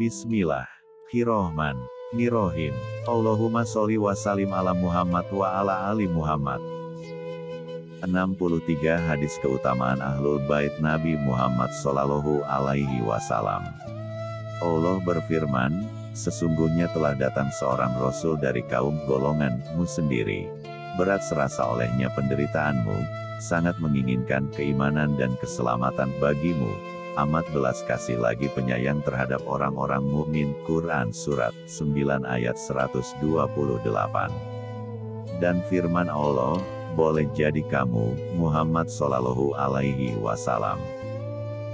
Bismillah. Hirohman. Nirohim. Allahumma sholli wa salim ala Muhammad wa ala ali Muhammad. 63 Hadis Keutamaan Ahlul Bait Nabi Muhammad Sallallahu Alaihi Wasallam Allah berfirman, Sesungguhnya telah datang seorang Rasul dari kaum golonganmu sendiri. Berat serasa olehnya penderitaanmu, sangat menginginkan keimanan dan keselamatan bagimu, amat belas kasih lagi penyayang terhadap orang-orang mukmin. Quran Surat 9 ayat 128 Dan firman Allah, boleh jadi kamu, Muhammad Sallallahu Alaihi Wasallam,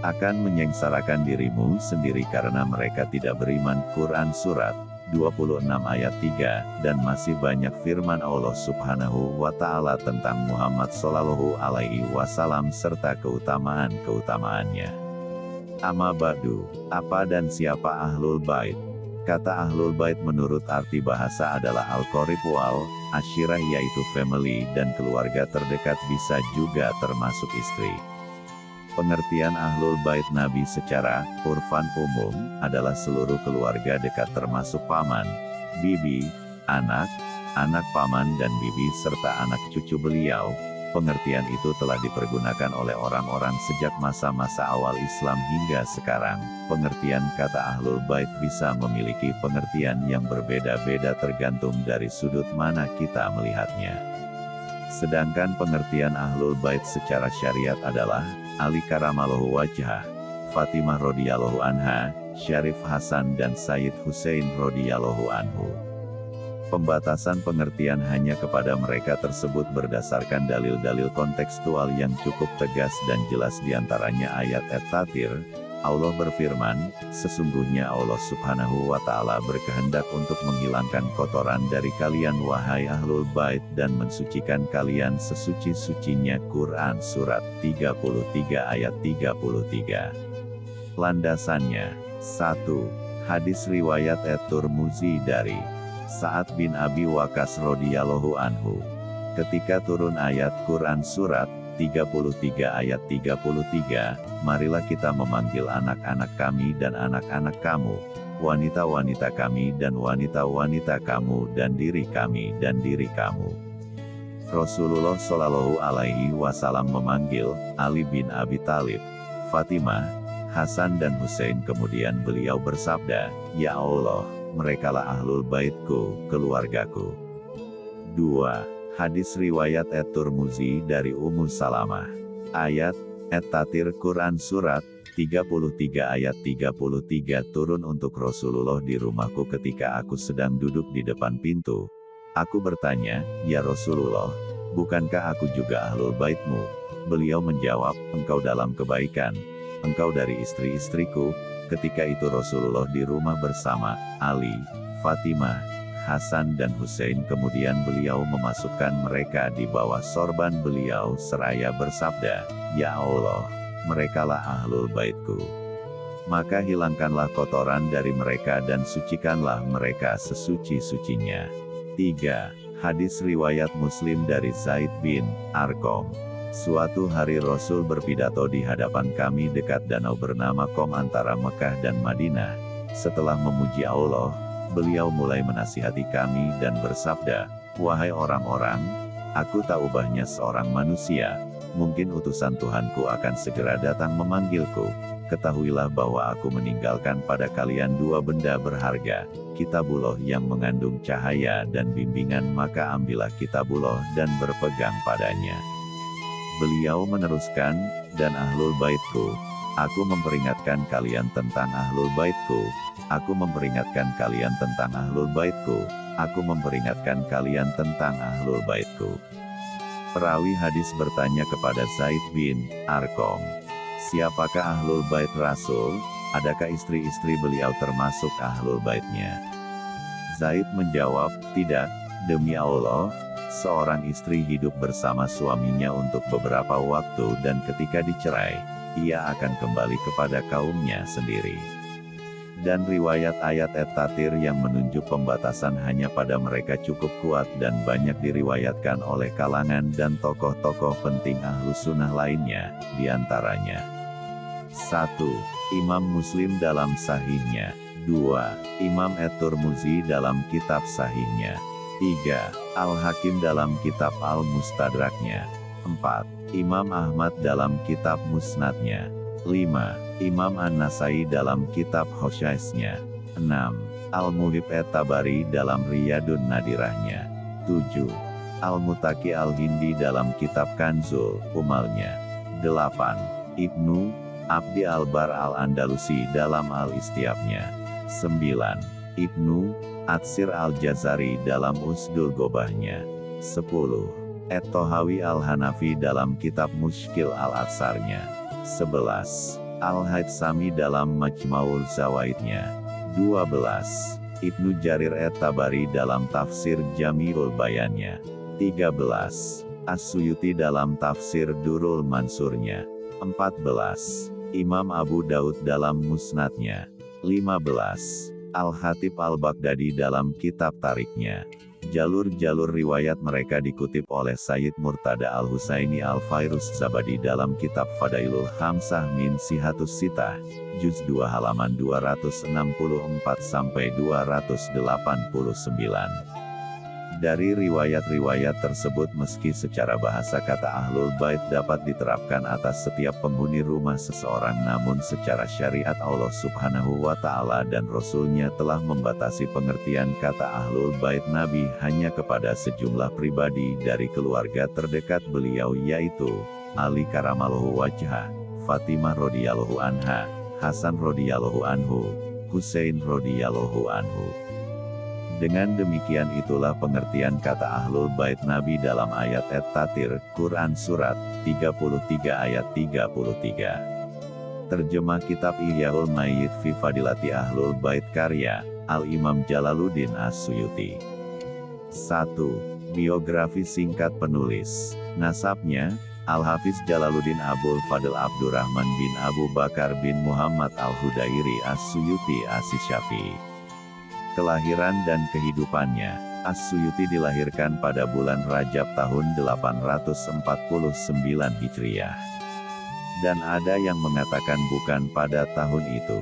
akan menyengsarakan dirimu sendiri karena mereka tidak beriman. Quran Surat 26 ayat 3, dan masih banyak firman Allah subhanahu wa ta'ala tentang Muhammad Sallallahu Alaihi Wasallam serta keutamaan-keutamaannya. Amma ba'du, apa dan siapa Ahlul Bait? Kata Ahlul Bait menurut arti bahasa adalah Al-Qorib wal, Ashirah yaitu family dan keluarga terdekat bisa juga termasuk istri. Pengertian Ahlul Bait Nabi secara urfan umum adalah seluruh keluarga dekat termasuk paman, bibi, anak, anak paman dan bibi serta anak cucu beliau, Pengertian itu telah dipergunakan oleh orang-orang sejak masa-masa awal Islam hingga sekarang. Pengertian kata Ahlul Bait bisa memiliki pengertian yang berbeda-beda tergantung dari sudut mana kita melihatnya. Sedangkan pengertian Ahlul Bait secara syariat adalah, Ali Karamallahu Wajah, Fatimah Rodiyallahu Anha, Syarif Hasan dan Sayyid Hussein Rodiyallahu Anhu. Pembatasan pengertian hanya kepada mereka tersebut berdasarkan dalil-dalil kontekstual yang cukup tegas dan jelas di antaranya ayat Et-Tatir, Allah berfirman, sesungguhnya Allah subhanahu wa ta'ala berkehendak untuk menghilangkan kotoran dari kalian wahai ahlul bait dan mensucikan kalian sesuci-sucinya Quran Surat 33 ayat 33. Landasannya 1. Hadis riwayat Et-Turmuzi dari Sa'ad bin Abi Wakas radhiyallahu anhu. Ketika turun ayat Quran Surat 33 ayat 33, marilah kita memanggil anak-anak kami dan anak-anak kamu, wanita-wanita kami dan wanita-wanita kamu dan diri kami dan diri kamu. Rasulullah Shallallahu Alaihi Wasallam memanggil Ali bin Abi Talib, Fatimah, Hasan dan Hussein kemudian beliau bersabda, Ya Allah, merekalah ahlul baitku, keluargaku. 2. Hadis riwayat Et-Turmuzi dari Ummu Salamah. Ayat, Et-Tatir Quran Surat, 33 ayat 33 turun untuk Rasulullah di rumahku ketika aku sedang duduk di depan pintu. Aku bertanya, Ya Rasulullah, bukankah aku juga ahlul baitmu? Beliau menjawab, engkau dalam kebaikan, engkau dari istri-istriku, Ketika itu Rasulullah di rumah bersama Ali, Fatimah, Hasan dan Hussein kemudian beliau memasukkan mereka di bawah sorban beliau seraya bersabda, Ya Allah, merekalah ahlul baitku. Maka hilangkanlah kotoran dari mereka dan sucikanlah mereka sesuci-sucinya. 3. Hadis Riwayat Muslim dari Zaid bin Arkom Suatu hari Rasul berpidato di hadapan kami dekat danau bernama Kom antara Mekah dan Madinah. Setelah memuji Allah, beliau mulai menasihati kami dan bersabda, Wahai orang-orang, aku tak ubahnya seorang manusia, mungkin utusan Tuhanku akan segera datang memanggilku. Ketahuilah bahwa aku meninggalkan pada kalian dua benda berharga, kitabullah yang mengandung cahaya dan bimbingan maka ambillah kitabullah dan berpegang padanya. Beliau meneruskan, dan ahlul baitku. Aku memperingatkan kalian tentang ahlul baitku. Aku memperingatkan kalian tentang ahlul baitku. Aku memperingatkan kalian tentang ahlul baitku. Perawi hadis bertanya kepada Zaid bin Arkom. Siapakah ahlul bait Rasul? Adakah istri-istri beliau termasuk ahlul baitnya? Zaid menjawab, tidak, demi Allah, seorang istri hidup bersama suaminya untuk beberapa waktu dan ketika dicerai, ia akan kembali kepada kaumnya sendiri. Dan riwayat ayat et-tatir yang menunjuk pembatasan hanya pada mereka cukup kuat dan banyak diriwayatkan oleh kalangan dan tokoh-tokoh penting ahlu sunnah lainnya, di antaranya. 1. Imam Muslim dalam sahihnya, 2. Imam Et-Turmuzi dalam kitab sahihnya. 3. Al-Hakim dalam kitab Al-Mustadraknya. 4. Imam Ahmad dalam kitab Musnadnya. 5. Imam An-Nasai dalam kitab Hosyaisnya. 6. Al-Muhib Et-Tabari dalam Riyadun Nadirahnya. 7. Al-Mutaki Al-Hindi dalam kitab Kanzul, Umalnya. 8. Ibnu, Abdi Al-Bar Al-Andalusi dalam Al-Istiabnya. 9. Ibnu, Atsir Al-Jazari dalam Usdul Gobahnya. 10. Et-Tohawi Al-Hanafi dalam kitab Mushkil Al-Atsarnya. 11. Al-Haytsami dalam Majmaul Zawaidnya. 12. Ibnu Jarir Et-Tabari dalam tafsir Jamiul Bayannya. 13. As-Suyuti dalam tafsir Durul Mansurnya. 14. Imam Abu Daud dalam Musnadnya. 15. Al-Hatib Al-Baghdadi dalam kitab tariknya. Jalur-jalur riwayat mereka dikutip oleh Sayyid Murtada Al-Husaini Al-Fairus Zabadi dalam kitab Fadailul Hamsah min Sihatus Sitah, Juz 2 halaman 264-289. Dari riwayat-riwayat tersebut meski secara bahasa kata Ahlul Bait dapat diterapkan atas setiap penghuni rumah seseorang namun secara syariat Allah subhanahu wa ta'ala dan Rasulnya telah membatasi pengertian kata Ahlul Bait Nabi hanya kepada sejumlah pribadi dari keluarga terdekat beliau yaitu, Ali Karamallahu Wajah, Fatimah radhiyallahu anha, Hasan radhiyallahu anhu, Hussein radhiyallahu anhu. Dengan demikian itulah pengertian kata Ahlul Bait Nabi dalam ayat Et-Tatir, Quran Surat 33 ayat 33. Terjemah Kitab Ihyaul Mayyid fi Fadilati Ahlul Bait karya, Al-Imam Jalaluddin As-Suyuti. 1. Biografi singkat penulis. Nasabnya, Al-Hafiz Jalaluddin Abul Fadl Abdurrahman bin Abu Bakar bin Muhammad Al-Hudairi As-Suyuti As-Syafi'i. Kelahiran dan kehidupannya, As-Suyuti dilahirkan pada bulan Rajab tahun 849 Hijriah. Dan ada yang mengatakan bukan pada tahun itu.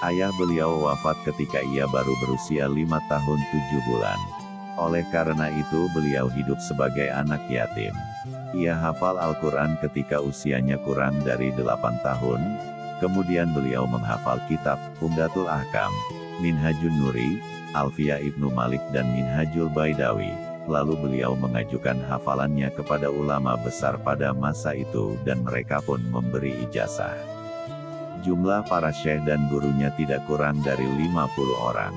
Ayah beliau wafat ketika ia baru berusia lima tahun tujuh bulan. Oleh karena itu beliau hidup sebagai anak yatim. Ia hafal Al-Quran ketika usianya kurang dari delapan tahun, kemudian beliau menghafal kitab, Umdatul Ahkam, Minhajun Nuri, Alfia Ibnu Malik dan Minhajul Baidawi. Lalu beliau mengajukan hafalannya kepada ulama besar pada masa itu dan mereka pun memberi ijazah. Jumlah para syekh dan gurunya tidak kurang dari 50 orang.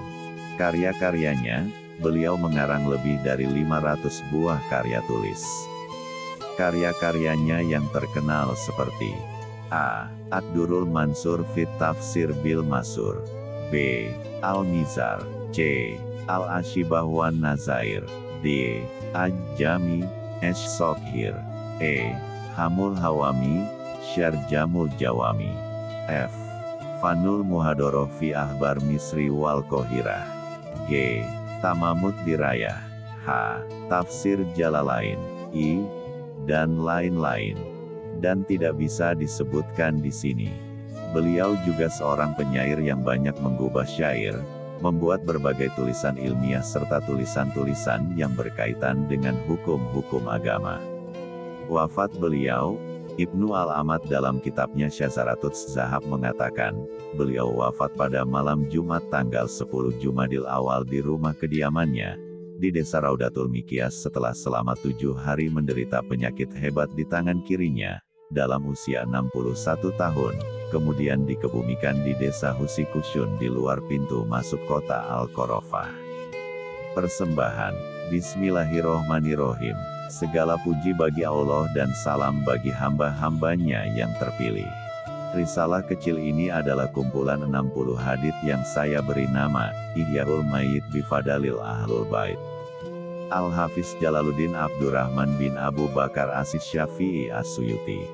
Karya-karyanya, beliau mengarang lebih dari 500 buah karya tulis. Karya-karyanya yang terkenal seperti A. Ad-Durul Mansur Fit Tafsir Bil Masur B. Al-Mizar, C. Al-Ashibah wan Nazair, D. Aj-Jami, Esh-Sokhir, E. Hamul Hawami, Syarjamul Jawami, F. Fanul Muhadoroh fi Ahbar Misri wal Kohirah, G. Tamamud Dirayah, H. Tafsir Jalalain, I. Dan lain-lain. Dan tidak bisa disebutkan di sini. Beliau juga seorang penyair yang banyak menggubah syair, membuat berbagai tulisan ilmiah serta tulisan-tulisan yang berkaitan dengan hukum-hukum agama. Wafat beliau, Ibnu Al-Amad dalam kitabnya Syazaratut Zahab mengatakan, beliau wafat pada malam Jumat tanggal 10 Jumadil awal di rumah kediamannya, di desa Raudatul Mikias setelah selama tujuh hari menderita penyakit hebat di tangan kirinya, dalam usia 61 tahun, kemudian dikebumikan di desa Husikusyun di luar pintu masuk kota Al-Korofah. Persembahan, Bismillahirrohmanirrohim, segala puji bagi Allah dan salam bagi hamba-hambanya yang terpilih. Risalah kecil ini adalah kumpulan 60 hadith yang saya beri nama, Ihyaul Mayyid Bifadalil Ahlul Bait. Al-Hafiz Jalaluddin Abdurrahman bin Abu Bakar Asis Syafi'i As-Suyuti.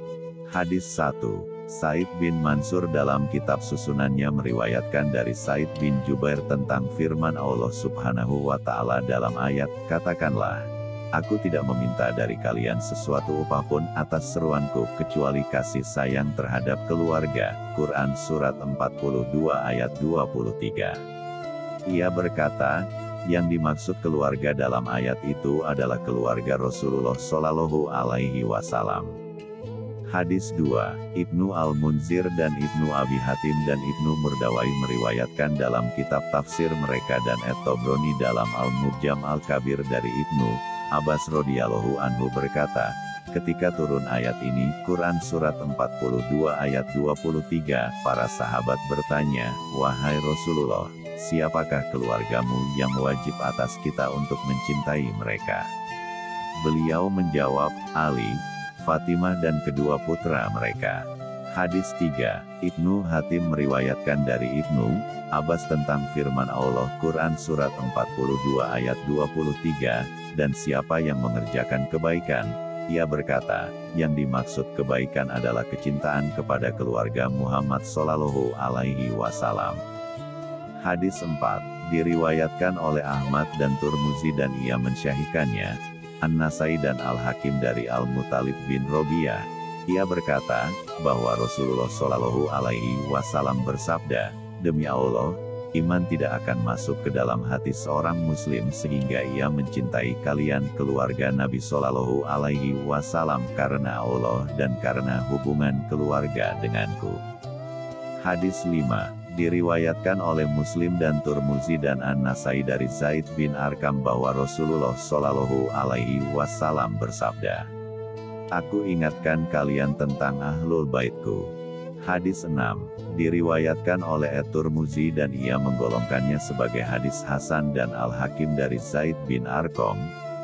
Hadis 1. Said bin Mansur dalam kitab susunannya meriwayatkan dari Said bin Jubair tentang firman Allah subhanahu wa ta'ala dalam ayat, Katakanlah, Aku tidak meminta dari kalian sesuatu upah pun atas seruanku kecuali kasih sayang terhadap keluarga. Quran Surat 42 ayat 23 Ia berkata, yang dimaksud keluarga dalam ayat itu adalah keluarga Rasulullah Shallallahu Alaihi Wasallam. Hadis 2, Ibnu Al-Munzir dan Ibnu Abi Hatim dan Ibnu Murdawai meriwayatkan dalam kitab tafsir mereka dan Et-Tobroni dalam Al-Mujam Al-Kabir dari Ibnu Abbas radhiyallahu anhu berkata, ketika turun ayat ini, Quran Surat 42 ayat 23, para sahabat bertanya, Wahai Rasulullah, siapakah keluargamu yang wajib atas kita untuk mencintai mereka? Beliau menjawab, Ali, Fatimah dan kedua putra mereka. Hadis 3, Ibnu Hatim meriwayatkan dari Ibnu Abbas tentang firman Allah Quran Surat 42 ayat 23, dan siapa yang mengerjakan kebaikan, ia berkata, yang dimaksud kebaikan adalah kecintaan kepada keluarga Muhammad Sallallahu Alaihi Wasallam. Hadis 4, diriwayatkan oleh Ahmad dan Turmuzi dan ia mensyahikannya, An-Nasai dan Al-Hakim dari Al-Mutalib bin Robiah. Ia berkata, bahwa Rasulullah Shallallahu Alaihi Wasallam bersabda, Demi Allah, iman tidak akan masuk ke dalam hati seorang muslim sehingga ia mencintai kalian keluarga Nabi Shallallahu Alaihi Wasallam karena Allah dan karena hubungan keluarga denganku. Hadis 5 Diriwayatkan oleh Muslim dan Turmuzi dan An-Nasai dari Zaid bin Arkam bahwa Rasulullah Shallallahu Alaihi Wasallam bersabda, Aku ingatkan kalian tentang ahlul baitku. Hadis 6, diriwayatkan oleh Et-Turmuzi dan ia menggolongkannya sebagai hadis Hasan dan Al-Hakim dari Zaid bin Arkom.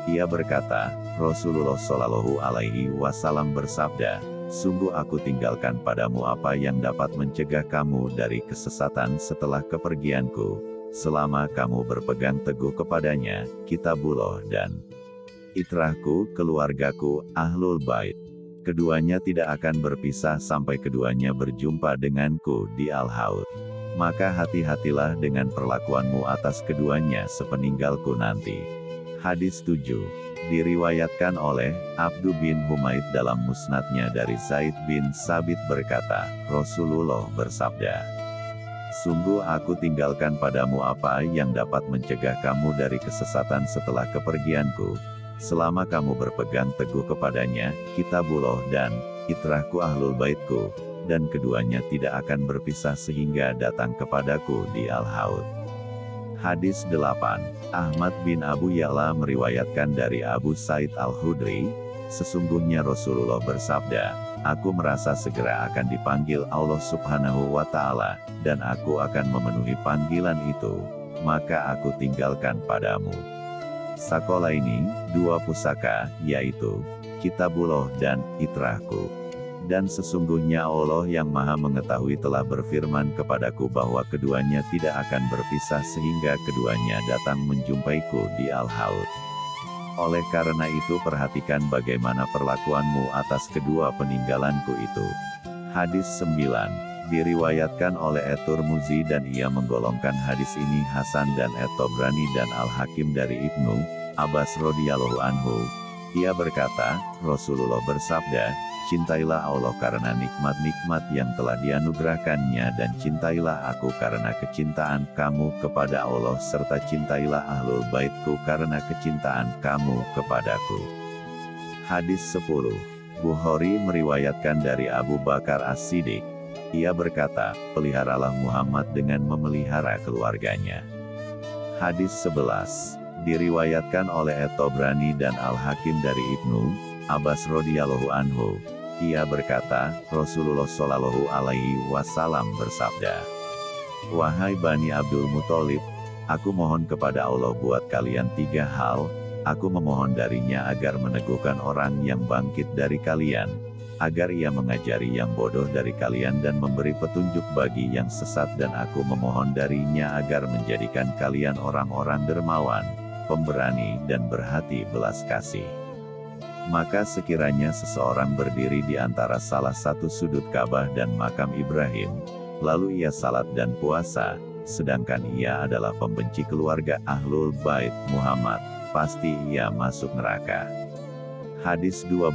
Ia berkata, Rasulullah Shallallahu Alaihi Wasallam bersabda, Sungguh aku tinggalkan padamu apa yang dapat mencegah kamu dari kesesatan setelah kepergianku, selama kamu berpegang teguh kepadanya, kitabullah dan itrahku, keluargaku, ahlul bait. Keduanya tidak akan berpisah sampai keduanya berjumpa denganku di Al-Haud. Maka hati-hatilah dengan perlakuanmu atas keduanya sepeninggalku nanti. Hadis 7 Diriwayatkan oleh Abdu bin Humaid dalam musnadnya dari Zaid bin Sabit berkata, Rasulullah bersabda, Sungguh aku tinggalkan padamu apa yang dapat mencegah kamu dari kesesatan setelah kepergianku, selama kamu berpegang teguh kepadanya, kitabullah dan itrahku ahlul baitku, dan keduanya tidak akan berpisah sehingga datang kepadaku di Al-Haud. Hadis 8, Ahmad bin Abu Ya'la meriwayatkan dari Abu Said Al-Hudri, sesungguhnya Rasulullah bersabda, Aku merasa segera akan dipanggil Allah subhanahu wa ta'ala, dan aku akan memenuhi panggilan itu, maka aku tinggalkan padamu. Sakola ini, dua pusaka, yaitu, Kitabullah dan Itrahku. Dan sesungguhnya Allah yang maha mengetahui telah berfirman kepadaku bahwa keduanya tidak akan berpisah sehingga keduanya datang menjumpaiku di Al-Haud. Oleh karena itu perhatikan bagaimana perlakuanmu atas kedua peninggalanku itu. Hadis 9 diriwayatkan oleh Etur Muzi dan ia menggolongkan hadis ini Hasan dan Etobrani dan Al-Hakim dari Ibnu Abbas radhiyallahu anhu. Ia berkata, Rasulullah bersabda, Cintailah Allah karena nikmat-nikmat yang telah dianugerahkannya dan cintailah aku karena kecintaan kamu kepada Allah serta cintailah ahlul baitku karena kecintaan kamu kepadaku. Hadis 10 Bukhari meriwayatkan dari Abu Bakar As-Siddiq. Ia berkata, peliharalah Muhammad dengan memelihara keluarganya. Hadis 11 Diriwayatkan oleh Etobrani dan Al-Hakim dari Ibnu Abbas radhiyallahu anhu, ia berkata, Rasulullah Shallallahu Alaihi Wasallam bersabda, Wahai Bani Abdul Muthalib, aku mohon kepada Allah buat kalian tiga hal, aku memohon darinya agar meneguhkan orang yang bangkit dari kalian, agar ia mengajari yang bodoh dari kalian dan memberi petunjuk bagi yang sesat dan aku memohon darinya agar menjadikan kalian orang-orang dermawan, pemberani dan berhati belas kasih. Maka sekiranya seseorang berdiri di antara salah satu sudut Ka'bah dan makam Ibrahim, lalu ia salat dan puasa, sedangkan ia adalah pembenci keluarga Ahlul Bait Muhammad, pasti ia masuk neraka. Hadis 12,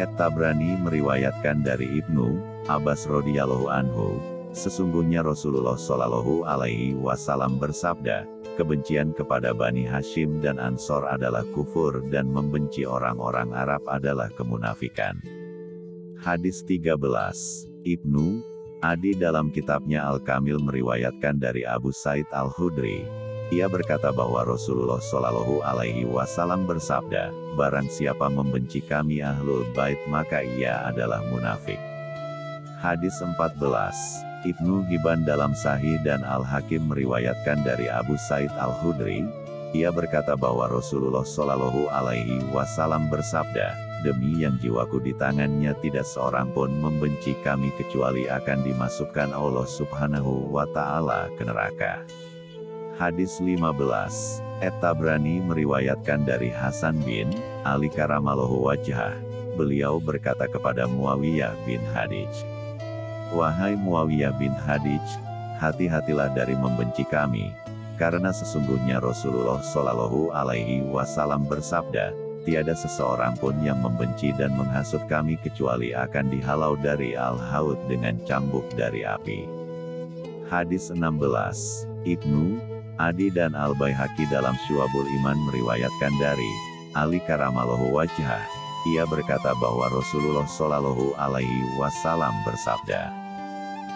Et Tabrani meriwayatkan dari Ibnu Abbas radhiyallahu anhu, Sesungguhnya Rasulullah Shallallahu Alaihi Wasallam bersabda, kebencian kepada Bani Hashim dan Ansor adalah kufur dan membenci orang-orang Arab adalah kemunafikan. Hadis 13. Ibnu Adi dalam kitabnya Al-Kamil meriwayatkan dari Abu Said Al-Hudri. Ia berkata bahwa Rasulullah Shallallahu Alaihi Wasallam bersabda, Barang siapa membenci kami ahlul bait maka ia adalah munafik. Hadis 14. Ibnu Hibban dalam Sahih dan Al-Hakim meriwayatkan dari Abu Said Al-Hudri, ia berkata bahwa Rasulullah Shallallahu Alaihi Wasallam bersabda, demi yang jiwaku di tangannya tidak seorang pun membenci kami kecuali akan dimasukkan Allah Subhanahu wa Ta'ala ke neraka. Hadis 15 Et Tabrani meriwayatkan dari Hasan bin Ali Karamallahu wajah. Beliau berkata kepada Muawiyah bin Hadij. Wahai Muawiyah bin Hadij, hati-hatilah dari membenci kami, karena sesungguhnya Rasulullah Shallallahu Alaihi Wasallam bersabda, tiada seseorang pun yang membenci dan menghasut kami kecuali akan dihalau dari al-haud dengan cambuk dari api. Hadis 16, Ibnu, Adi dan Al-Baihaqi dalam Syuabul Iman meriwayatkan dari Ali Karamallahu Wajah. Ia berkata bahwa Rasulullah Shallallahu Alaihi Wasallam bersabda,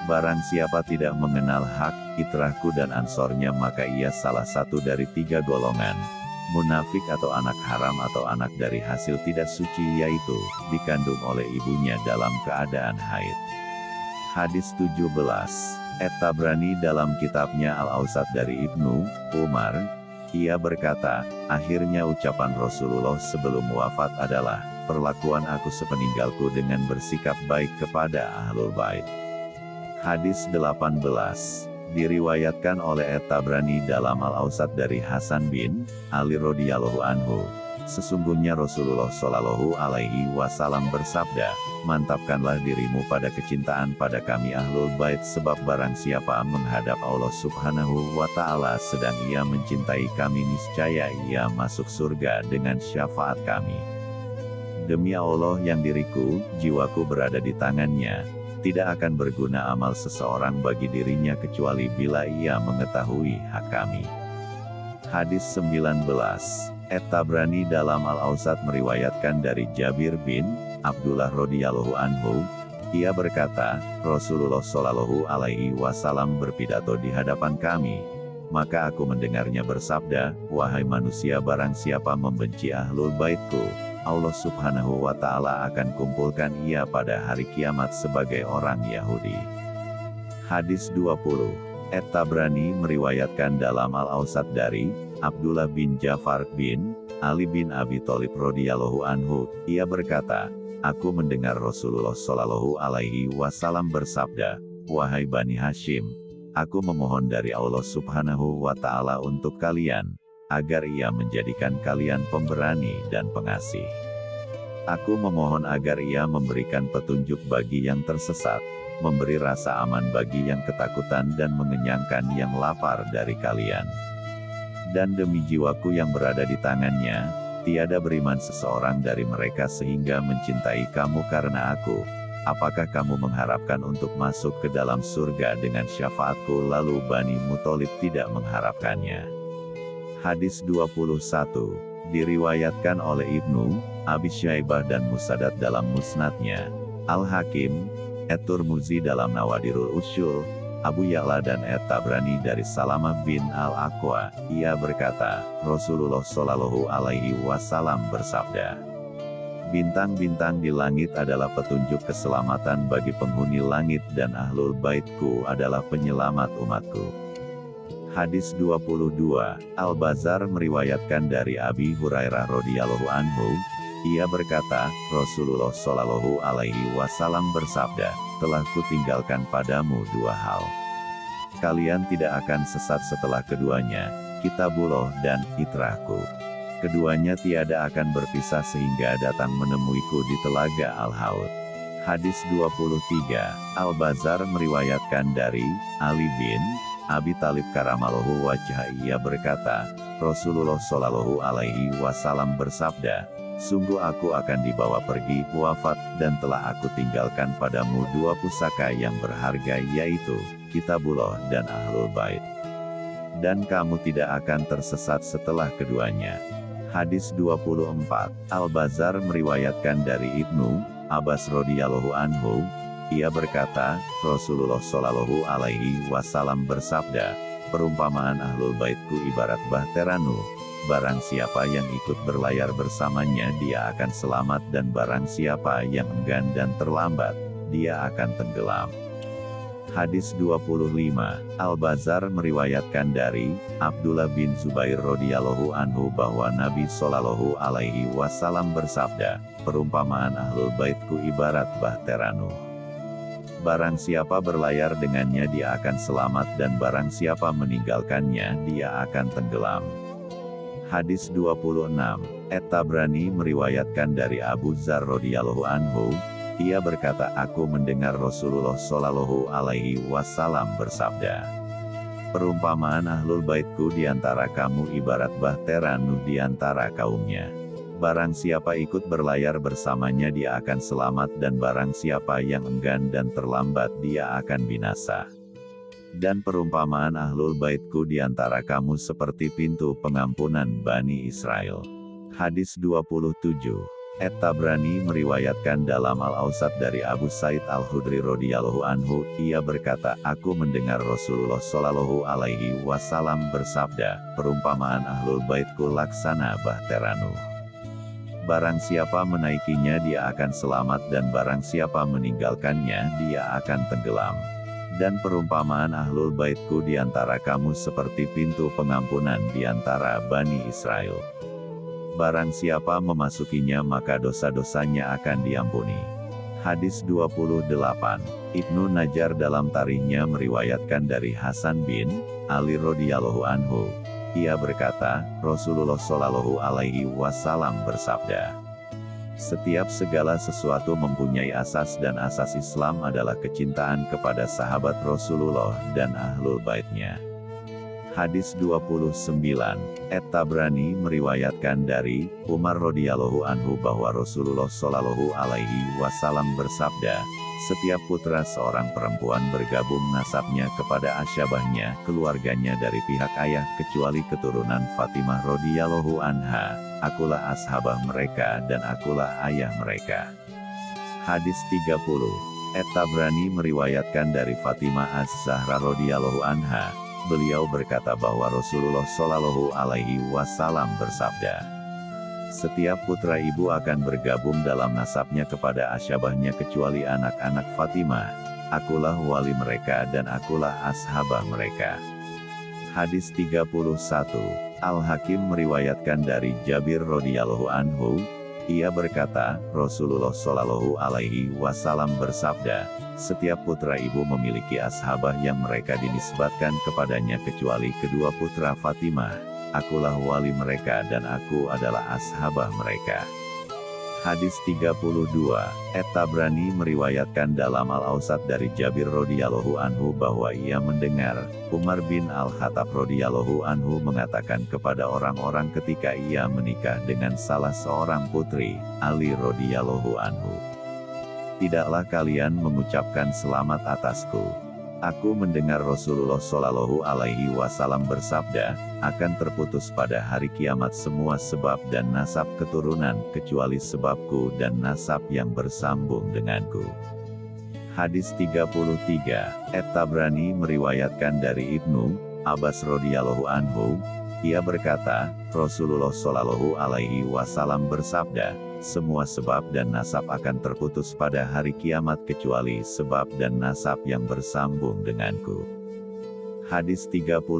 Barang siapa tidak mengenal hak, itrahku dan ansornya maka ia salah satu dari tiga golongan, munafik atau anak haram atau anak dari hasil tidak suci yaitu, dikandung oleh ibunya dalam keadaan haid. Hadis 17, Et Tabrani dalam kitabnya Al-Ausat dari Ibnu, Umar, ia berkata, akhirnya ucapan Rasulullah sebelum wafat adalah, perlakuan aku sepeninggalku dengan bersikap baik kepada Ahlul Bait. Hadis 18 diriwayatkan oleh At-Tabrani dalam Al-Ausat dari Hasan bin Ali radhiyallahu anhu. Sesungguhnya Rasulullah Shallallahu alaihi wasallam bersabda, "Mantapkanlah dirimu pada kecintaan pada kami Ahlul Bait sebab barang siapa menghadap Allah Subhanahu wa taala sedang ia mencintai kami niscaya ia masuk surga dengan syafaat kami." Demi Allah yang diriku, jiwaku berada di tangannya, tidak akan berguna amal seseorang bagi dirinya kecuali bila ia mengetahui hak kami. Hadis 19. Et Tabrani dalam Al-Ausat meriwayatkan dari Jabir bin Abdullah radhiyallahu anhu, ia berkata, Rasulullah Shallallahu alaihi wasallam berpidato di hadapan kami. Maka aku mendengarnya bersabda, Wahai manusia barang siapa membenci ahlul baitku, Allah subhanahu wa ta'ala akan kumpulkan ia pada hari kiamat sebagai orang Yahudi. Hadis 20 Et Tabrani meriwayatkan dalam Al-Ausat dari Abdullah bin Jafar bin Ali bin Abi Thalib radhiyallahu anhu, ia berkata, Aku mendengar Rasulullah Shallallahu alaihi wasallam bersabda, Wahai Bani Hashim, aku memohon dari Allah Subhanahu wa taala untuk kalian agar ia menjadikan kalian pemberani dan pengasih. Aku memohon agar ia memberikan petunjuk bagi yang tersesat, memberi rasa aman bagi yang ketakutan dan mengenyangkan yang lapar dari kalian. Dan demi jiwaku yang berada di tangannya, tiada beriman seseorang dari mereka sehingga mencintai kamu karena aku. Apakah kamu mengharapkan untuk masuk ke dalam surga dengan syafaatku lalu Bani Mutolib tidak mengharapkannya? Hadis 21, diriwayatkan oleh Ibnu, Abi Syaibah dan Musadat dalam musnadnya, Al-Hakim, Et-Turmuzi dalam Nawadirul Usyul, Abu Ya'la dan Et-Tabrani dari Salamah bin Al-Aqwa, ia berkata, Rasulullah Shallallahu Alaihi Wasallam bersabda, Bintang-bintang di langit adalah petunjuk keselamatan bagi penghuni langit dan ahlul baitku adalah penyelamat umatku. Hadis 22, Al-Bazar meriwayatkan dari Abi Hurairah radhiyallahu anhu, ia berkata, Rasulullah Shallallahu alaihi wasallam bersabda, telah kutinggalkan padamu dua hal. Kalian tidak akan sesat setelah keduanya, kitabullah dan itrahku. Keduanya tiada akan berpisah sehingga datang menemuiku di telaga Al-Haud. Hadis 23, Al-Bazar meriwayatkan dari Ali bin Abi Talib karamallahu wajah ia berkata, Rasulullah Shallallahu alaihi wasallam bersabda, Sungguh aku akan dibawa pergi wafat, dan telah aku tinggalkan padamu dua pusaka yang berharga yaitu, Kitabullah dan Ahlul Bait. Dan kamu tidak akan tersesat setelah keduanya. Hadis 24, Al-Bazar meriwayatkan dari Ibnu, Abbas radhiyallahu anhu, ia berkata, Rasulullah Shallallahu alaihi wasallam bersabda, perumpamaan Ahlul Baitku ibarat bahteranu, barang siapa yang ikut berlayar bersamanya dia akan selamat dan barang siapa yang enggan dan terlambat, dia akan tenggelam. Hadis 25, Al-Bazar meriwayatkan dari Abdullah bin Zubair radhiyallahu anhu bahwa Nabi Shallallahu alaihi wasallam bersabda, perumpamaan Ahlul Baitku ibarat bahteranu. Barang siapa berlayar dengannya dia akan selamat dan barang siapa meninggalkannya dia akan tenggelam. Hadis 26, Et-Tabrani meriwayatkan dari Abu Zar radhiyallahu anhu, ia berkata aku mendengar Rasulullah shallallahu alaihi wasallam bersabda. Perumpamaan ahlul baitku di antara kamu ibarat bahtera Nuh di antara kaumnya. Barang siapa ikut berlayar bersamanya dia akan selamat dan barang siapa yang enggan dan terlambat dia akan binasa dan perumpamaan ahlul baitku di antara kamu seperti pintu pengampunan Bani Israel. Hadis 27 Et-Tabrani meriwayatkan dalam Al-Ausat dari Abu Said Al-Hudri radhiyallahu anhu, ia berkata, Aku mendengar Rasulullah shallallahu alaihi wasallam bersabda, perumpamaan ahlul baitku laksana bahteranu. Barang siapa menaikinya dia akan selamat dan barang siapa meninggalkannya dia akan tenggelam dan perumpamaan ahlul baitku di antara kamu seperti pintu pengampunan di antara Bani Israel. Barang siapa memasukinya maka dosa-dosanya akan diampuni. Hadis 28, Ibnu Najar dalam tarikhnya meriwayatkan dari Hasan bin Ali radhiyallahu anhu. Ia berkata, Rasulullah shallallahu alaihi wasallam bersabda, setiap segala sesuatu mempunyai asas dan asas Islam adalah kecintaan kepada sahabat Rasulullah dan ahlul baitnya. Hadis 29, Et-Tabrani meriwayatkan dari Umar radhiyallahu anhu bahwa Rasulullah shallallahu alaihi wasallam bersabda, setiap putra seorang perempuan bergabung nasabnya kepada asyabahnya, keluarganya dari pihak ayah kecuali keturunan Fatimah radhiyallahu anha, akulah ashabah mereka dan akulah ayah mereka. Hadis 30 Et-Tabrani meriwayatkan dari Fatimah Az-Zahra radhiyallahu anha, beliau berkata bahwa Rasulullah Shallallahu Alaihi Wasallam bersabda, setiap putra ibu akan bergabung dalam nasabnya kepada asyabahnya kecuali anak-anak Fatimah. Akulah wali mereka dan akulah ashabah mereka. Hadis 31, Al-Hakim meriwayatkan dari Jabir radhiyallahu anhu, ia berkata, Rasulullah Shallallahu alaihi wasallam bersabda, setiap putra ibu memiliki ashabah yang mereka dinisbatkan kepadanya kecuali kedua putra Fatimah. Akulah wali mereka dan aku adalah ashabah mereka. Hadis 32, Et-Tabrani meriwayatkan dalam Al-Ausat dari Jabir radhiyallahu anhu bahwa ia mendengar, Umar bin Al-Khattab radhiyallahu anhu mengatakan kepada orang-orang ketika ia menikah dengan salah seorang putri, Ali radhiyallahu anhu. Tidaklah kalian mengucapkan selamat atasku. Aku mendengar Rasulullah Shallallahu Alaihi Wasallam bersabda, akan terputus pada hari kiamat semua sebab dan nasab keturunan kecuali sebabku dan nasab yang bersambung denganku. Hadis 33, Et-Tabrani meriwayatkan dari Ibnu Abbas radhiyallahu anhu, ia berkata, Rasulullah Shallallahu alaihi wasallam bersabda, semua sebab dan nasab akan terputus pada hari kiamat kecuali sebab dan nasab yang bersambung denganku. Hadis 34,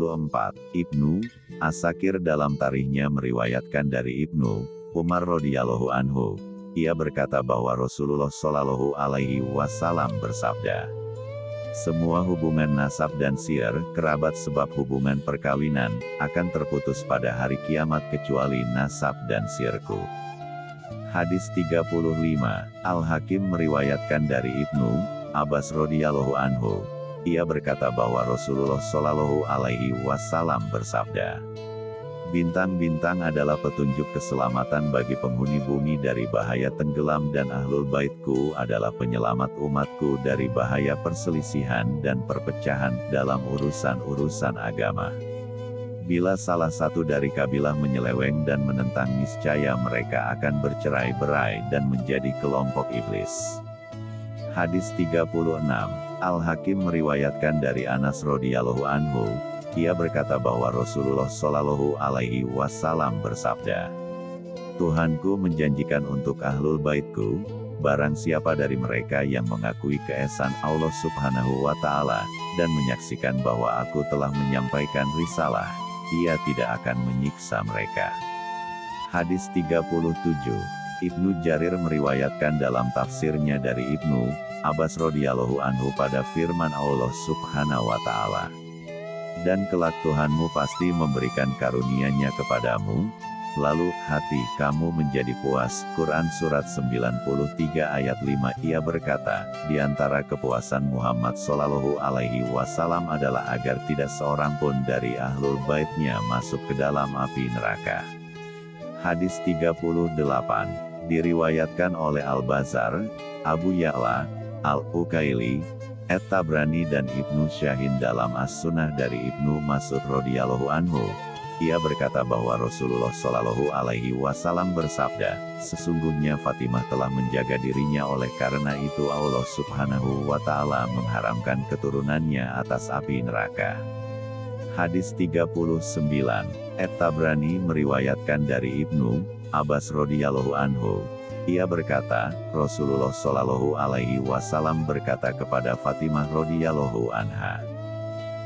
Ibnu, Asakir dalam tarikhnya meriwayatkan dari Ibnu, Umar radhiyallahu anhu, ia berkata bahwa Rasulullah shallallahu alaihi wasallam bersabda, semua hubungan nasab dan sir, kerabat sebab hubungan perkawinan, akan terputus pada hari kiamat kecuali nasab dan sirku. Hadis 35, Al-Hakim meriwayatkan dari Ibnu, Abbas radhiyallahu anhu. Ia berkata bahwa Rasulullah shallallahu alaihi wasallam bersabda, Bintang-bintang adalah petunjuk keselamatan bagi penghuni bumi dari bahaya tenggelam dan ahlul baitku adalah penyelamat umatku dari bahaya perselisihan dan perpecahan dalam urusan-urusan agama. Bila salah satu dari kabilah menyeleweng dan menentang niscaya mereka akan bercerai-berai dan menjadi kelompok iblis. Hadis 36, Al-Hakim meriwayatkan dari Anas radhiyallahu anhu, ia berkata bahwa Rasulullah Shallallahu Alaihi Wasallam bersabda, Tuhanku menjanjikan untuk ahlul baitku, barang siapa dari mereka yang mengakui keesaan Allah Subhanahu wa Ta'ala, dan menyaksikan bahwa aku telah menyampaikan risalah, ia tidak akan menyiksa mereka. Hadis 37 Ibnu Jarir meriwayatkan dalam tafsirnya dari Ibnu Abbas radhiyallahu anhu pada firman Allah Subhanahu wa taala dan kelak Tuhanmu pasti memberikan karunia-Nya kepadamu, lalu hati kamu menjadi puas. Quran Surat 93 ayat 5 Ia berkata, di antara kepuasan Muhammad Sallallahu Alaihi Wasallam adalah agar tidak seorang pun dari ahlul baitnya masuk ke dalam api neraka. Hadis 38 diriwayatkan oleh Al-Bazar, Abu Ya'la, Al-Ukaili, Et-Tabrani dan Ibnu Syahin dalam As-Sunnah dari Ibnu Mas'ud radhiyallahu anhu. Ia berkata bahwa Rasulullah Shallallahu alaihi wasallam bersabda, "Sesungguhnya Fatimah telah menjaga dirinya oleh karena itu Allah Subhanahu wa taala mengharamkan keturunannya atas api neraka." Hadis 39. Et-Tabrani meriwayatkan dari Ibnu Abbas radhiyallahu anhu, ia berkata, Rasulullah Shallallahu Alaihi Wasallam berkata kepada Fatimah radhiyallahu anha,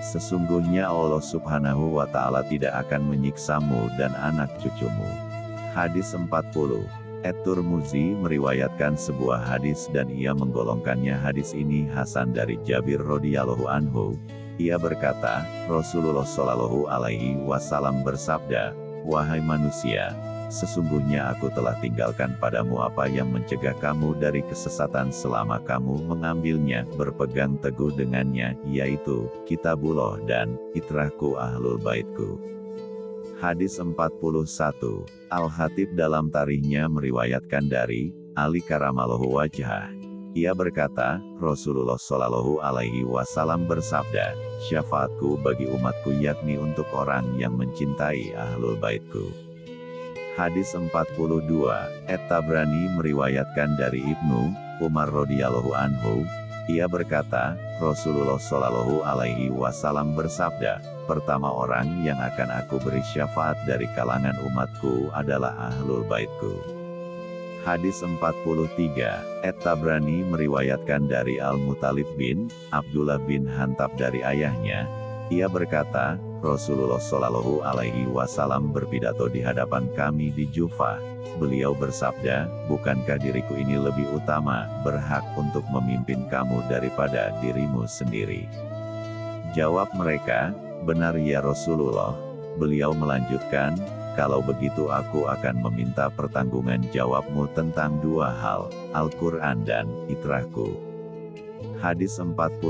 Sesungguhnya Allah Subhanahu wa Ta'ala tidak akan menyiksamu dan anak cucumu. Hadis 40 Et-Turmuzi meriwayatkan sebuah hadis dan ia menggolongkannya hadis ini Hasan dari Jabir radhiyallahu anhu. Ia berkata, Rasulullah Shallallahu alaihi wasallam bersabda, "Wahai manusia, Sesungguhnya aku telah tinggalkan padamu apa yang mencegah kamu dari kesesatan selama kamu mengambilnya, berpegang teguh dengannya, yaitu, kitabullah dan, itrahku ahlul baitku. Hadis 41, Al-Hatib dalam tarikhnya meriwayatkan dari, Ali Karamallahu Wajah. Ia berkata, Rasulullah Shallallahu Alaihi Wasallam bersabda, syafaatku bagi umatku yakni untuk orang yang mencintai ahlul baitku. Hadis 42, Et-Tabrani meriwayatkan dari Ibnu Umar radhiyallahu anhu, ia berkata, Rasulullah Shallallahu alaihi wasallam bersabda, pertama orang yang akan aku beri syafaat dari kalangan umatku adalah ahlul baitku. Hadis 43, Et-Tabrani meriwayatkan dari Al-Mutalib bin Abdullah bin Hantab dari ayahnya, ia berkata, Rasulullah Shallallahu Alaihi Wasallam berpidato di hadapan kami di Jufa. Beliau bersabda, bukankah diriku ini lebih utama, berhak untuk memimpin kamu daripada dirimu sendiri? Jawab mereka, benar ya Rasulullah. Beliau melanjutkan, kalau begitu aku akan meminta pertanggungan jawabmu tentang dua hal, Al-Quran dan itrahku. Hadis 44,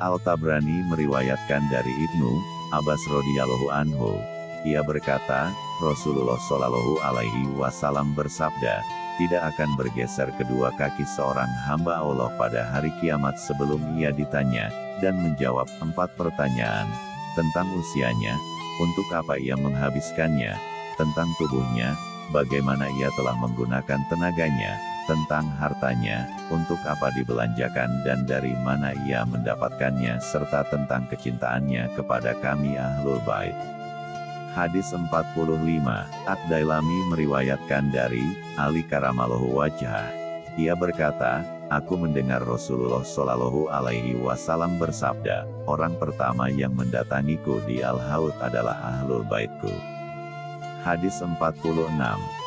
Al-Tabrani meriwayatkan dari Ibnu Abbas radhiyallahu anhu. Ia berkata, Rasulullah shallallahu alaihi wasallam bersabda, tidak akan bergeser kedua kaki seorang hamba Allah pada hari kiamat sebelum ia ditanya, dan menjawab empat pertanyaan, tentang usianya, untuk apa ia menghabiskannya, tentang tubuhnya, bagaimana ia telah menggunakan tenaganya, tentang hartanya, untuk apa dibelanjakan dan dari mana ia mendapatkannya serta tentang kecintaannya kepada kami Ahlul Bait. Hadis 45, Ad-Dailami meriwayatkan dari, Ali Karamallahu Wajah. Ia berkata, Aku mendengar Rasulullah Shallallahu Alaihi Wasallam bersabda, orang pertama yang mendatangiku di Al-Haud adalah Ahlul Baitku. Hadis 46,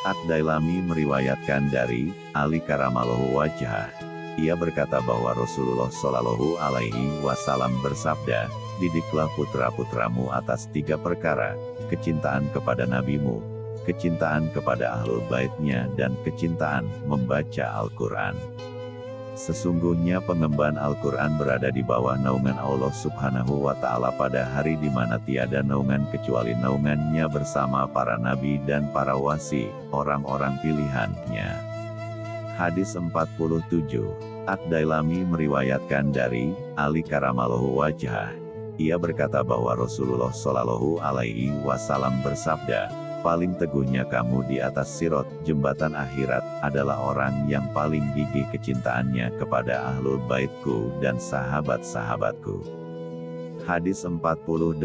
Ad-Dailami meriwayatkan dari Ali Karamallahu Wajah. Ia berkata bahwa Rasulullah Shallallahu Alaihi Wasallam bersabda, didiklah putra-putramu atas tiga perkara, kecintaan kepada nabimu, kecintaan kepada ahlul baitnya dan kecintaan membaca Al-Quran. Sesungguhnya pengemban Al-Quran berada di bawah naungan Allah subhanahu wa ta'ala pada hari di mana tiada naungan kecuali naungannya bersama para nabi dan para wasi, orang-orang pilihannya. Hadis 47 Ad-Dailami meriwayatkan dari Ali Karamallahu Wajah. Ia berkata bahwa Rasulullah Shallallahu Alaihi Wasallam bersabda, paling teguhnya kamu di atas sirot, jembatan akhirat, adalah orang yang paling gigih kecintaannya kepada ahlul baitku dan sahabat-sahabatku. Hadis 48,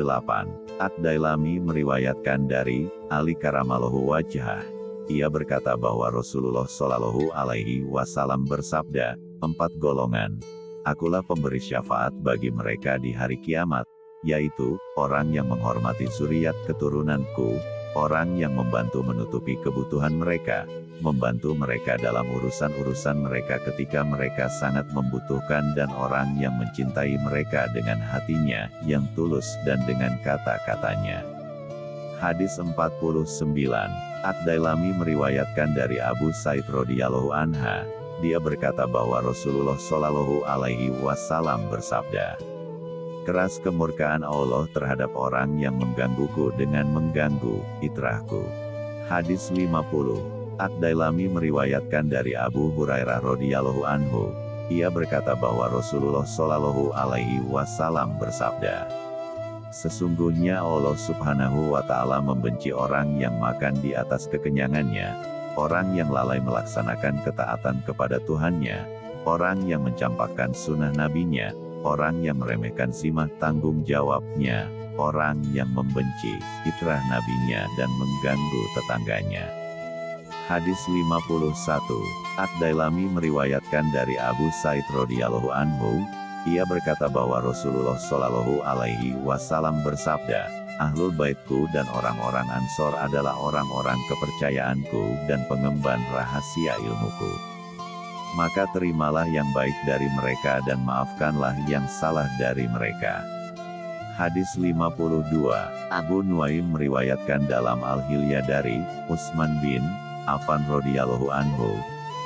Ad-Dailami meriwayatkan dari, Ali Karamallahu Wajah. Ia berkata bahwa Rasulullah Shallallahu Alaihi Wasallam bersabda, empat golongan. Akulah pemberi syafaat bagi mereka di hari kiamat, yaitu, orang yang menghormati suriat keturunanku, orang yang membantu menutupi kebutuhan mereka, membantu mereka dalam urusan-urusan mereka ketika mereka sangat membutuhkan dan orang yang mencintai mereka dengan hatinya, yang tulus dan dengan kata-katanya. Hadis 49, Ad-Dailami meriwayatkan dari Abu Said radhiyallahu anha, dia berkata bahwa Rasulullah Shallallahu alaihi wasallam bersabda, keras kemurkaan Allah terhadap orang yang menggangguku dengan mengganggu itrahku. Hadis 50. Ad-Dailami meriwayatkan dari Abu Hurairah radhiyallahu anhu. Ia berkata bahwa Rasulullah Shallallahu alaihi wasallam bersabda, Sesungguhnya Allah Subhanahu wa taala membenci orang yang makan di atas kekenyangannya, orang yang lalai melaksanakan ketaatan kepada Tuhannya, orang yang mencampakkan sunnah nabinya, orang yang meremehkan simah tanggung jawabnya, orang yang membenci fitrah nabinya dan mengganggu tetangganya. Hadis 51, Ad-Dailami meriwayatkan dari Abu Said radhiyallahu anhu, ia berkata bahwa Rasulullah Shallallahu alaihi wasallam bersabda, Ahlul baitku dan orang-orang ansor adalah orang-orang kepercayaanku dan pengemban rahasia ilmuku maka terimalah yang baik dari mereka dan maafkanlah yang salah dari mereka. Hadis 52, Abu Nuaim meriwayatkan dalam Al-Hilyah dari Utsman bin Affan radhiyallahu anhu.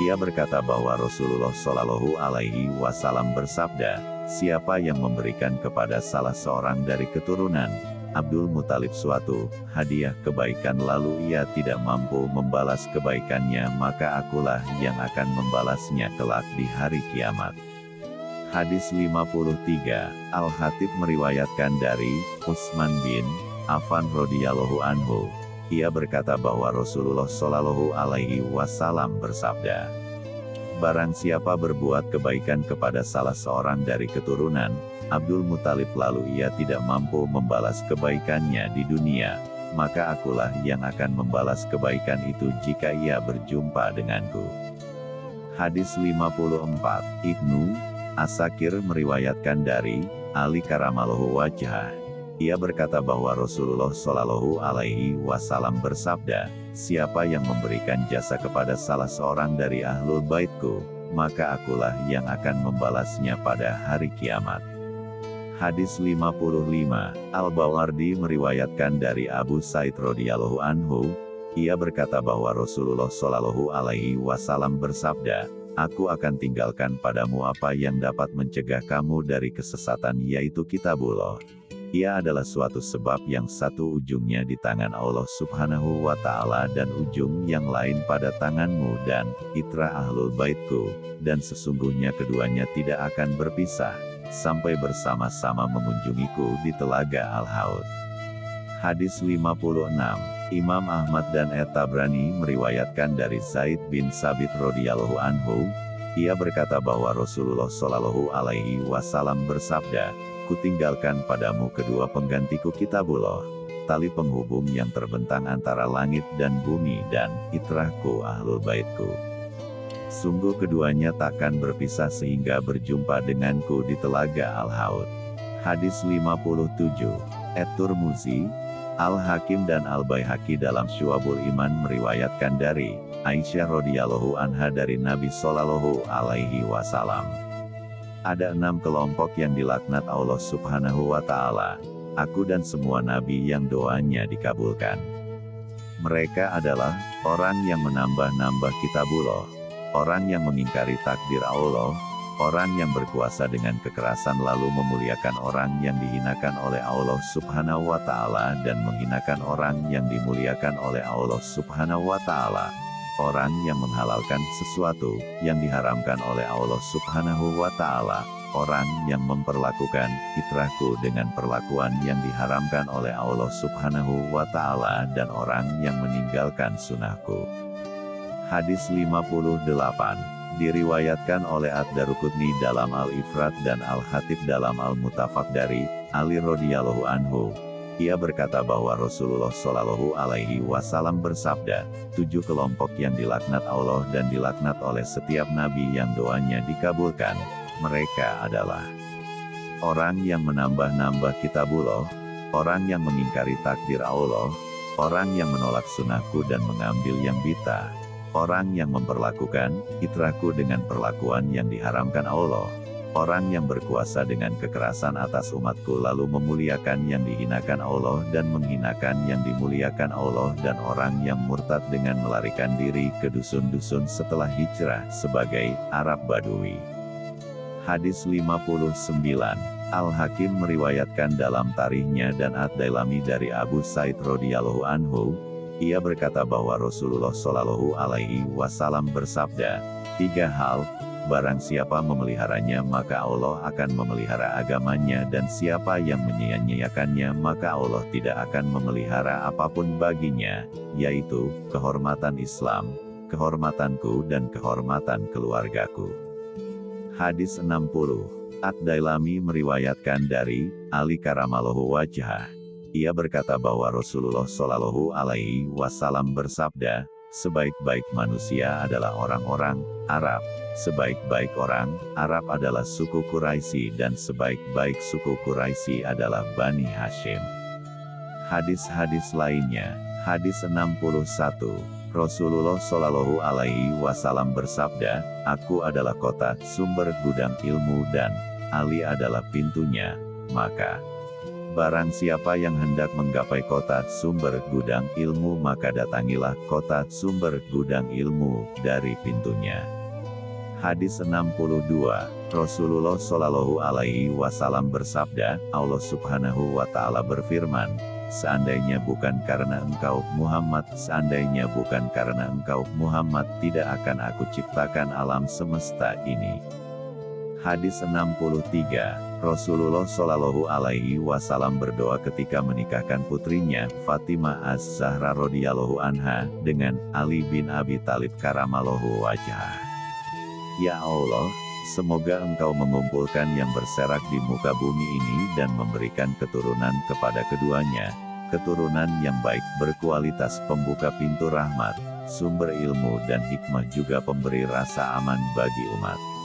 Ia berkata bahwa Rasulullah Shallallahu alaihi wasallam bersabda, "Siapa yang memberikan kepada salah seorang dari keturunan Abdul Muthalib suatu hadiah kebaikan lalu ia tidak mampu membalas kebaikannya maka akulah yang akan membalasnya kelak di hari kiamat. Hadis 53, Al-Hatib meriwayatkan dari Utsman bin Affan radhiyallahu anhu. Ia berkata bahwa Rasulullah shallallahu alaihi wasallam bersabda, Barang siapa berbuat kebaikan kepada salah seorang dari keturunan, Abdul Muthalib lalu ia tidak mampu membalas kebaikannya di dunia, maka akulah yang akan membalas kebaikan itu jika ia berjumpa denganku. Hadis 54, Ibnu Asakir meriwayatkan dari Ali Karamallahu Wajah. Ia berkata bahwa Rasulullah Shallallahu Alaihi Wasallam bersabda, Siapa yang memberikan jasa kepada salah seorang dari ahlul baitku, maka akulah yang akan membalasnya pada hari kiamat. Hadis 55, Al-Bawardi meriwayatkan dari Abu Said radhiyallahu anhu, ia berkata bahwa Rasulullah shallallahu alaihi wasallam bersabda, Aku akan tinggalkan padamu apa yang dapat mencegah kamu dari kesesatan yaitu kitabullah. Ia adalah suatu sebab yang satu ujungnya di tangan Allah subhanahu wa ta'ala dan ujung yang lain pada tanganmu dan, itra ahlul baitku, dan sesungguhnya keduanya tidak akan berpisah sampai bersama-sama mengunjungiku di Telaga Al-Haud. Hadis 56, Imam Ahmad dan Etabrani meriwayatkan dari Zaid bin Sabit radhiyallahu anhu, ia berkata bahwa Rasulullah Shallallahu alaihi wasallam bersabda, Kutinggalkan padamu kedua penggantiku kitabullah, tali penghubung yang terbentang antara langit dan bumi dan itrahku ahlul baitku. Sungguh keduanya takkan berpisah sehingga berjumpa denganku di Telaga Al-Haud. Hadis 57. Et-Turmuzi, Al-Hakim dan Al-Baihaqi dalam Syuabul Iman meriwayatkan dari Aisyah radhiyallahu anha dari Nabi Shallallahu alaihi wasallam. Ada enam kelompok yang dilaknat Allah subhanahu wa ta'ala. Aku dan semua nabi yang doanya dikabulkan. Mereka adalah orang yang menambah-nambah kitabullah orang yang mengingkari takdir Allah, Orang yang berkuasa dengan kekerasan lalu memuliakan orang yang dihinakan oleh Allah Subhanahu wa Ta'ala dan menghinakan orang yang dimuliakan oleh Allah Subhanahu wa Ta'ala. Orang yang menghalalkan sesuatu yang diharamkan oleh Allah Subhanahu wa Ta'ala. Orang yang memperlakukan fitrahku dengan perlakuan yang diharamkan oleh Allah Subhanahu wa Ta'ala, dan orang yang meninggalkan sunnahku. Hadis 58 diriwayatkan oleh Ad-Darukutni dalam Al-Ifrat dan Al-Hatib dalam Al-Mutafak dari Ali radhiyallahu anhu. Ia berkata bahwa Rasulullah Shallallahu Alaihi Wasallam bersabda, tujuh kelompok yang dilaknat Allah dan dilaknat oleh setiap nabi yang doanya dikabulkan. Mereka adalah orang yang menambah-nambah kitabullah, orang yang mengingkari takdir Allah, orang yang menolak sunnahku dan mengambil yang bita, Orang yang memperlakukan fitrahku dengan perlakuan yang diharamkan Allah. Orang yang berkuasa dengan kekerasan atas umatku lalu memuliakan yang dihinakan Allah dan menghinakan yang dimuliakan Allah dan orang yang murtad dengan melarikan diri ke dusun-dusun setelah hijrah sebagai Arab Badui. Hadis 59 Al-Hakim meriwayatkan dalam tarikhnya dan Ad-Dailami dari Abu Said radhiyallahu anhu, ia berkata bahwa Rasulullah Shallallahu Alaihi Wasallam bersabda, tiga hal, barang siapa memeliharanya maka Allah akan memelihara agamanya dan siapa yang menyia-nyiakannya maka Allah tidak akan memelihara apa pun baginya, yaitu, kehormatan Islam, kehormatanku dan kehormatan keluargaku. Hadis 60 Ad-Dailami meriwayatkan dari Ali Karamallahu Wajah ia berkata bahwa Rasulullah Shallallahu Alaihi Wasallam bersabda, sebaik-baik manusia adalah orang-orang Arab, sebaik-baik orang Arab adalah suku Quraisy dan sebaik-baik suku Quraisy adalah Bani Hashim. Hadis-hadis lainnya, hadis 61. Rasulullah Shallallahu Alaihi Wasallam bersabda, "Aku adalah kota sumber gudang ilmu dan Ali adalah pintunya." Maka Barang siapa yang hendak menggapai kota sumber gudang ilmu maka datangilah kota sumber gudang ilmu dari pintunya. Hadis 62, Rasulullah Shallallahu Alaihi Wasallam bersabda, Allah Subhanahu Wa Taala berfirman, Seandainya bukan karena engkau Muhammad, seandainya bukan karena engkau Muhammad, tidak akan aku ciptakan alam semesta ini. Hadis 63 Rasulullah Shallallahu Alaihi Wasallam berdoa ketika menikahkan putrinya Fatimah Az-Zahra radhiyallahu anha dengan Ali bin Abi Talib karamallahu wajah. Ya Allah, semoga Engkau mengumpulkan yang berserak di muka bumi ini dan memberikan keturunan kepada keduanya, keturunan yang baik berkualitas pembuka pintu rahmat, sumber ilmu dan hikmah juga pemberi rasa aman bagi umat.